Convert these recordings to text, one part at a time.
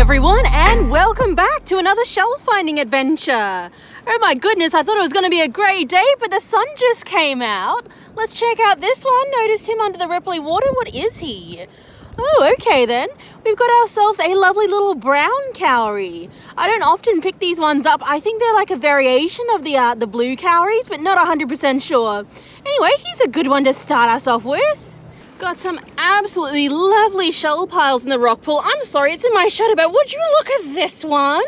everyone, and welcome back to another shell finding adventure. Oh my goodness, I thought it was going to be a grey day, but the sun just came out. Let's check out this one. Notice him under the ripply water. What is he? Oh, okay then. We've got ourselves a lovely little brown cowrie. I don't often pick these ones up. I think they're like a variation of the uh, the blue cowries, but not 100% sure. Anyway, he's a good one to start us off with. Got some absolutely lovely shell piles in the rock pool. I'm sorry, it's in my shadow, but would you look at this one?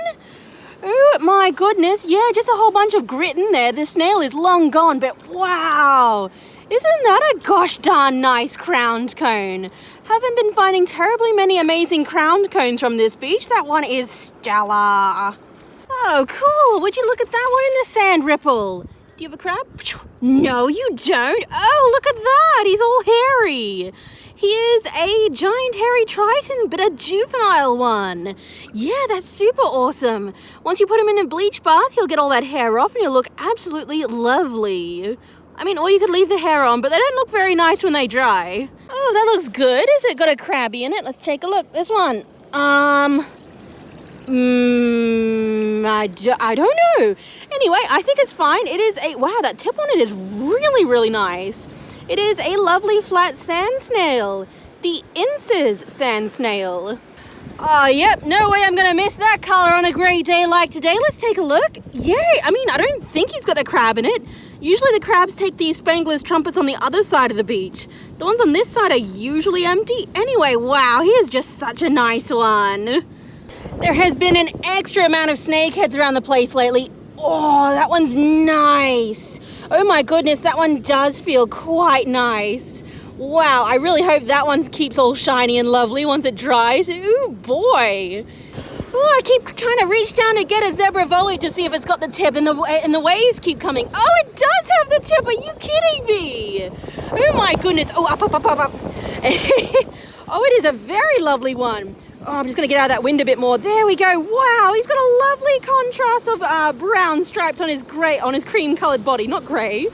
Oh my goodness, yeah, just a whole bunch of grit in there. The snail is long gone, but wow! Isn't that a gosh darn nice crowned cone? Haven't been finding terribly many amazing crowned cones from this beach. That one is stellar. Oh, cool. Would you look at that one in the sand ripple? You have a crab? No, you don't. Oh, look at that. He's all hairy. He is a giant hairy triton, but a juvenile one. Yeah, that's super awesome. Once you put him in a bleach bath, he'll get all that hair off and he'll look absolutely lovely. I mean, or you could leave the hair on, but they don't look very nice when they dry. Oh, that looks good. Is it got a crabby in it? Let's take a look. This one. Um, Mmm, I, do, I don't know. Anyway, I think it's fine. It is a, wow, that tip on it is really, really nice. It is a lovely flat sand snail. The Ince's sand snail. Oh, yep, no way I'm gonna miss that color on a great day like today. Let's take a look. Yay, I mean, I don't think he's got a crab in it. Usually the crabs take these Spengler's trumpets on the other side of the beach. The ones on this side are usually empty. Anyway, wow, he is just such a nice one. There has been an extra amount of snakeheads around the place lately. Oh, that one's nice. Oh my goodness, that one does feel quite nice. Wow, I really hope that one keeps all shiny and lovely once it dries. Ooh, boy. Oh, I keep trying to reach down to get a zebra volute to see if it's got the tip, and the and the waves keep coming. Oh, it does have the tip. Are you kidding me? Oh my goodness. Oh, up, up, up, up, up. oh, it is a very lovely one. Oh, I'm just going to get out of that wind a bit more. There we go. Wow, he's got a lovely contrast of uh, brown stripes on his grey, on his cream-coloured body. Not grey.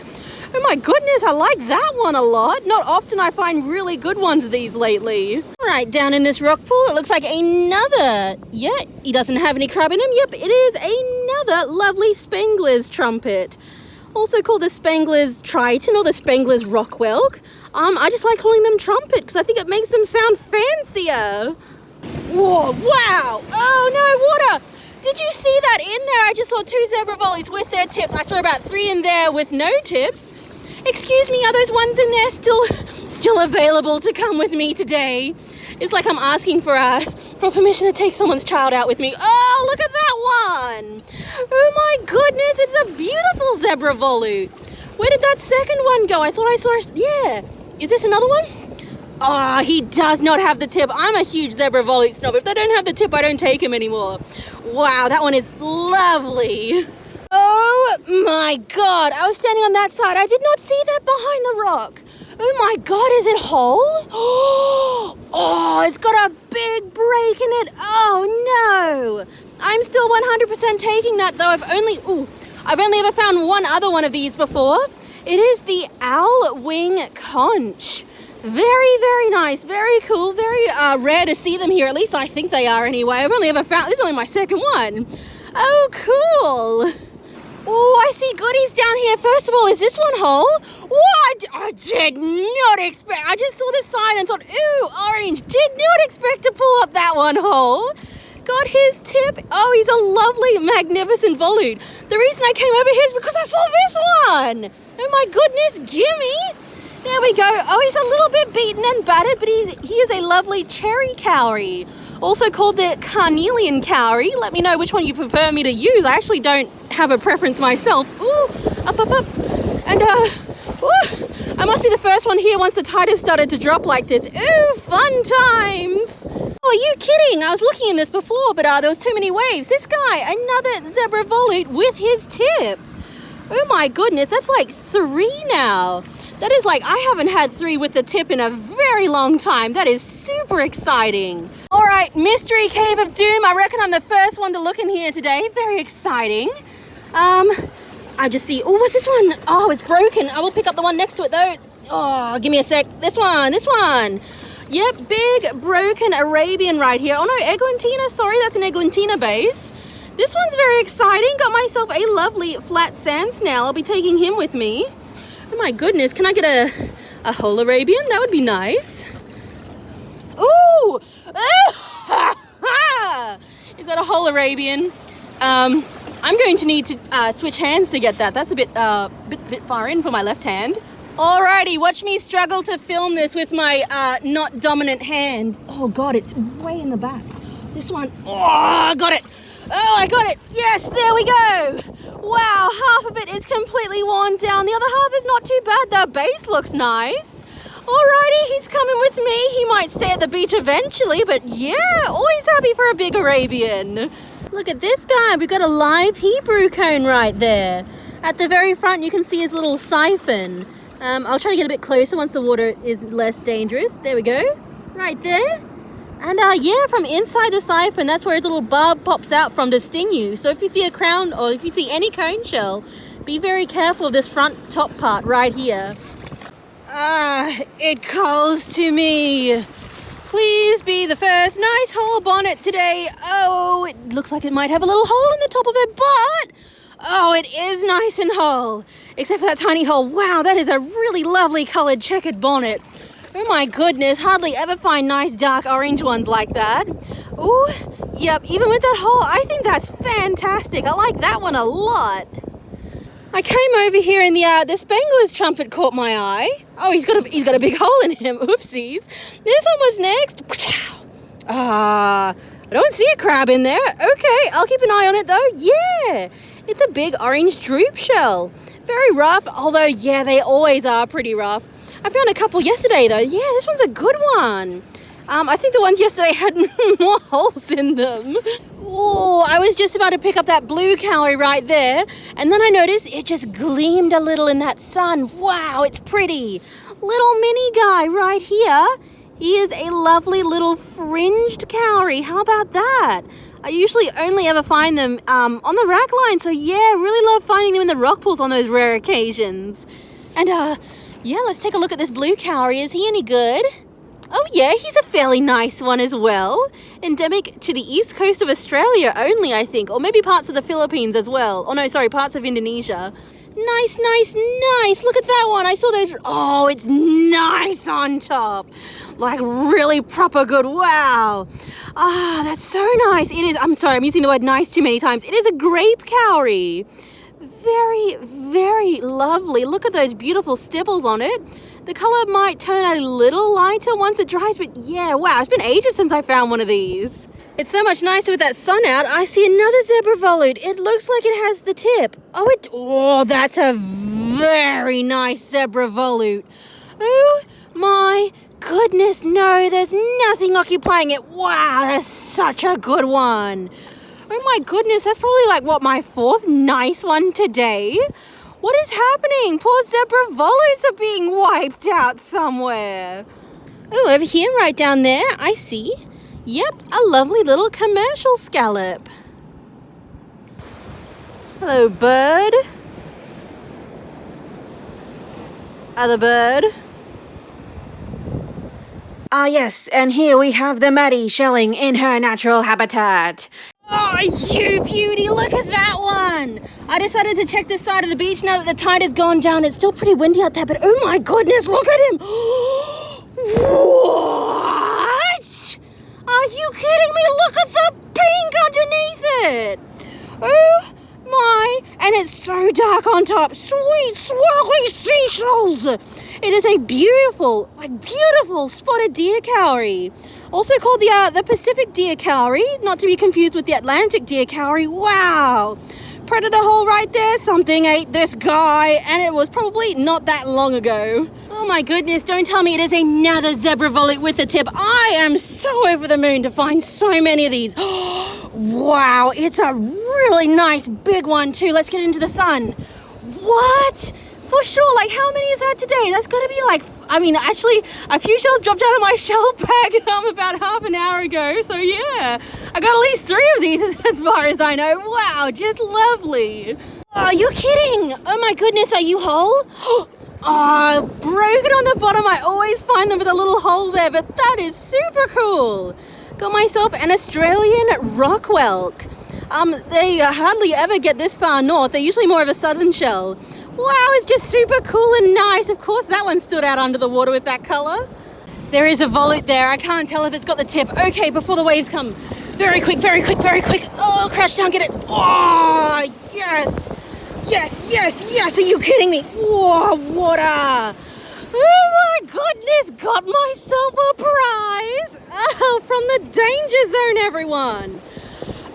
Oh my goodness, I like that one a lot. Not often I find really good ones of these lately. Right, down in this rock pool, it looks like another. Yeah, he doesn't have any crab in him. Yep, it is another lovely Spengler's trumpet. Also called the Spengler's Triton or the Spengler's Rockwhelk. Um, I just like calling them trumpet because I think it makes them sound fancier. Whoa, wow! Oh no, water! Did you see that in there? I just saw two zebra volutes with their tips. I saw about three in there with no tips. Excuse me, are those ones in there still still available to come with me today? It's like I'm asking for uh, for permission to take someone's child out with me. Oh, look at that one! Oh my goodness, it's a beautiful zebra volute. Where did that second one go? I thought I saw, yeah. Is this another one? Oh, he does not have the tip. I'm a huge zebra volute snob. If they don't have the tip, I don't take him anymore. Wow, that one is lovely. Oh my god, I was standing on that side. I did not see that behind the rock. Oh my god, is it whole? Oh, it's got a big break in it. Oh no. I'm still 100% taking that though. I've only, ooh, I've only ever found one other one of these before. It is the owl wing conch. Very, very nice, very cool, very uh, rare to see them here. At least I think they are anyway. I've only ever found, this is only my second one. Oh, cool. Oh, I see goodies down here. First of all, is this one whole? What? I did not expect, I just saw the sign and thought, ooh, orange. Did not expect to pull up that one whole. Got his tip. Oh, he's a lovely, magnificent volute. The reason I came over here is because I saw this one. Oh my goodness, gimme. There we go. Oh, he's a little bit beaten and battered, but he's, he is a lovely cherry cowrie. Also called the carnelian cowrie. Let me know which one you prefer me to use. I actually don't have a preference myself. Ooh, up, up, up. And, uh, ooh, I must be the first one here once the tide has started to drop like this. Ooh, fun times. Oh, are you kidding? I was looking in this before, but uh, there was too many waves. This guy, another zebra volute with his tip. Oh my goodness, that's like three now. That is like, I haven't had three with the tip in a very long time. That is super exciting. All right, Mystery Cave of Doom. I reckon I'm the first one to look in here today. Very exciting. Um, I just see, oh, what's this one? Oh, it's broken. I will pick up the one next to it though. Oh, give me a sec. This one, this one. Yep, big broken Arabian right here. Oh no, Eglantina, sorry, that's an Eglantina base. This one's very exciting. Got myself a lovely flat sand snail. I'll be taking him with me. Oh my goodness, can I get a, a whole Arabian? That would be nice. Ooh! Is that a whole Arabian? Um, I'm going to need to uh, switch hands to get that. That's a bit, uh, bit, bit far in for my left hand. Alrighty, watch me struggle to film this with my uh, not dominant hand. Oh God, it's way in the back. This one, oh, I got it. Oh, I got it. Yes, there we go. Wow, half of it is completely worn down. The other half is not too bad. The base looks nice. Alrighty, he's coming with me. He might stay at the beach eventually, but yeah, always happy for a big Arabian. Look at this guy. We've got a live Hebrew cone right there. At the very front, you can see his little siphon. Um, I'll try to get a bit closer once the water is less dangerous. There we go. Right there. And uh, yeah, from inside the siphon, that's where its little barb pops out from to sting you. So if you see a crown or if you see any cone shell, be very careful of this front top part right here. Ah, it calls to me. Please be the first nice whole bonnet today. Oh, it looks like it might have a little hole in the top of it, but oh, it is nice and whole. Except for that tiny hole. Wow, that is a really lovely colored checkered bonnet. Oh my goodness, hardly ever find nice dark orange ones like that. Oh, yep, even with that hole, I think that's fantastic. I like that one a lot. I came over here and the uh, the Spengler's trumpet caught my eye. Oh, he's got a he's got a big hole in him. Oopsies. This one was next. Ah, I don't see a crab in there. Okay, I'll keep an eye on it though. Yeah, it's a big orange droop shell. Very rough, although yeah, they always are pretty rough. I found a couple yesterday though. Yeah, this one's a good one. Um, I think the ones yesterday had more holes in them. Oh, I was just about to pick up that blue cowrie right there, and then I noticed it just gleamed a little in that sun. Wow, it's pretty. Little mini guy right here. He is a lovely little fringed cowrie. How about that? I usually only ever find them um, on the wrack line, so yeah, really love finding them in the rock pools on those rare occasions. And uh, yeah, let's take a look at this blue cowrie. Is he any good? Oh yeah, he's a fairly nice one as well. Endemic to the east coast of Australia only, I think. Or maybe parts of the Philippines as well. Oh no, sorry, parts of Indonesia. Nice, nice, nice. Look at that one. I saw those. Oh, it's nice on top. Like really proper good. Wow. Ah, that's so nice. It is. I'm sorry, I'm using the word nice too many times. It is a grape cowrie very, very lovely. Look at those beautiful stiples on it. The color might turn a little lighter once it dries, but yeah, wow, it's been ages since I found one of these. It's so much nicer with that sun out. I see another zebra volute. It looks like it has the tip. Oh, it, oh, that's a very nice zebra volute. Oh my goodness, no, there's nothing occupying it. Wow, that's such a good one. Oh my goodness, that's probably like what my fourth nice one today. What is happening? Poor zebra volutes are being wiped out somewhere. Oh, over here, right down there, I see. Yep, a lovely little commercial scallop. Hello, bird. Other bird. Ah, yes, and here we have the Maddie shelling in her natural habitat. You beauty, look at that one. I decided to check this side of the beach now that the tide has gone down. It's still pretty windy out there, but oh my goodness, look at him. what? Are you kidding me? Look at the pink underneath it. Oh my, and it's so dark on top. Sweet, swirly seashells. It is a beautiful, like beautiful spotted deer cowrie. Also called the, uh, the Pacific deer cowrie, not to be confused with the Atlantic deer cowrie. Wow! Predator hole right there, something ate this guy, and it was probably not that long ago. Oh my goodness, don't tell me it is another zebra volute with a tip. I am so over the moon to find so many of these. wow, it's a really nice big one too. Let's get into the sun. What? For sure, like how many is that today? That's gotta be like I mean, actually, a few shells dropped out of my shell bag um, about half an hour ago. So yeah, I got at least three of these as far as I know. Wow, just lovely. Oh, you're kidding. Oh my goodness, are you whole? Oh, broken on the bottom. I always find them with a little hole there, but that is super cool. Got myself an Australian rock whelk. Um, they hardly ever get this far north. They're usually more of a southern shell. Wow, it's just super cool and nice. Of course, that one stood out under the water with that color. There is a volute there. I can't tell if it's got the tip. Okay, before the waves come. Very quick, very quick, very quick. Oh, crash down, get it. Oh, yes. Yes, yes, yes. Are you kidding me? Whoa, water. Oh my goodness, got myself a prize. Oh, from the danger zone, everyone.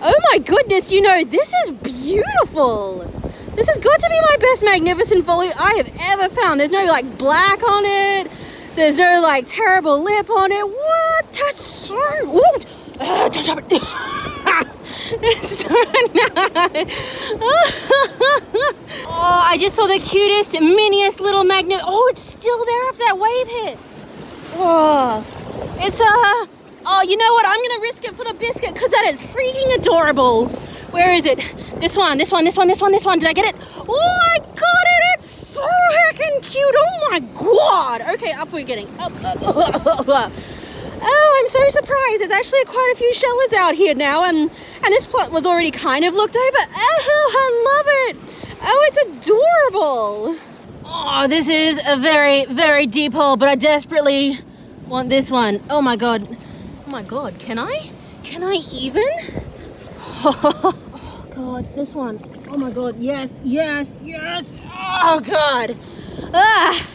Oh my goodness, you know, this is beautiful. This has got to be my best magnificent volute I have ever found. There's no like black on it. There's no like terrible lip on it. What? That's so... Ooh. Uh, don't drop it. it's so nice. oh, I just saw the cutest, miniest little magnet. Oh, it's still there after that wave hit. Oh, it's uh, oh, you know what? I'm gonna risk it for the biscuit because that is freaking adorable. Where is it? This one, this one, this one, this one, this one. Did I get it? Oh, I got it. It's so heckin' cute. Oh my god. Okay, up we're getting. Up, up, up, Oh, I'm so surprised. There's actually quite a few shellers out here now, and and this pot was already kind of looked over. Oh, I love it. Oh, it's adorable. Oh, this is a very, very deep hole, but I desperately want this one. Oh my god. Oh my god, can I? Can I even? God, this one. Oh my god, yes, yes, yes. Oh god. Ah,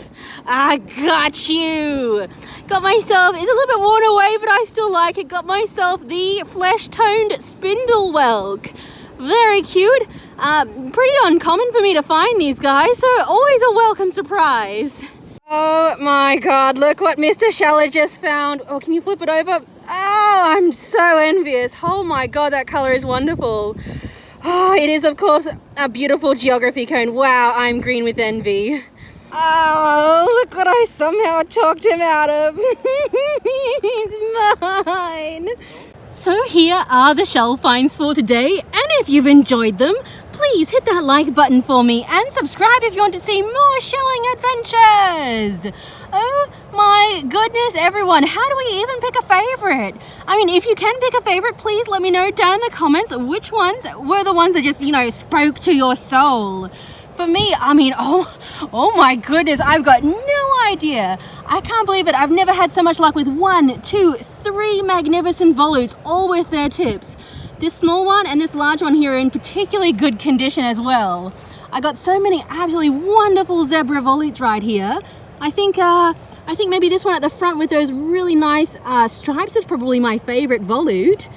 I got you. Got myself, it's a little bit worn away, but I still like it. Got myself the flesh-toned spindle whelk. Very cute. Uh, pretty uncommon for me to find these guys, so always a welcome surprise. Oh my god, look what Mr. Sheller just found. Oh, can you flip it over? Oh, I'm so envious. Oh my god, that color is wonderful. Oh, it is, of course, a beautiful geography cone. Wow, I'm green with envy. Oh, look what I somehow talked him out of. He's mine. So here are the shell finds for today, and if you've enjoyed them, please hit that like button for me and subscribe if you want to see more shelling adventures. Oh my goodness, everyone, how do we even pick a favorite? I mean, if you can pick a favorite, please let me know down in the comments which ones were the ones that just, you know, spoke to your soul. For me, I mean, oh, oh my goodness, I've got no idea. I can't believe it. I've never had so much luck with one, two, three magnificent volutes, all with their tips. This small one and this large one here are in particularly good condition as well. I got so many absolutely wonderful zebra volutes right here. I think uh, I think maybe this one at the front with those really nice uh, stripes is probably my favorite volute.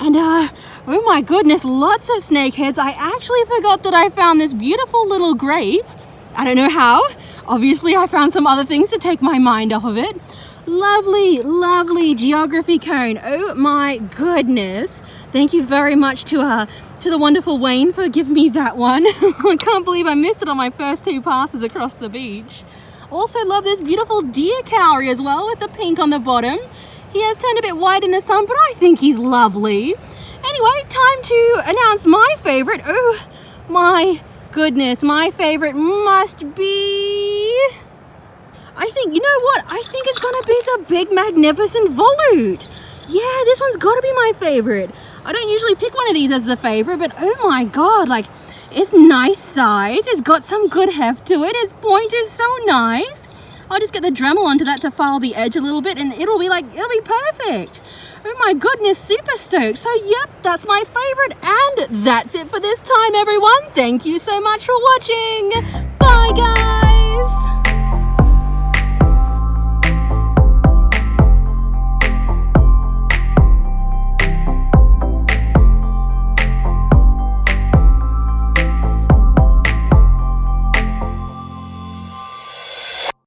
And uh, oh my goodness, lots of snakeheads. I actually forgot that I found this beautiful little grape. I don't know how. Obviously, I found some other things to take my mind off of it. Lovely, lovely geography cone. Oh my goodness. Thank you very much to uh, to the wonderful Wayne for giving me that one. I can't believe I missed it on my first two passes across the beach. Also love this beautiful deer cowrie as well with the pink on the bottom. He has turned a bit white in the sun, but I think he's lovely. Anyway, time to announce my favorite. Oh my goodness, my favorite must be... I think, you know what? I think it's gonna be the big magnificent volute. Yeah, this one's gotta be my favorite. I don't usually pick one of these as the favorite, but oh my God, like it's nice size. It's got some good heft to it. Its point is so nice. I'll just get the Dremel onto that to file the edge a little bit and it'll be like, it'll be perfect. Oh my goodness, super stoked. So yep, that's my favorite. And that's it for this time, everyone. Thank you so much for watching. Bye, guys.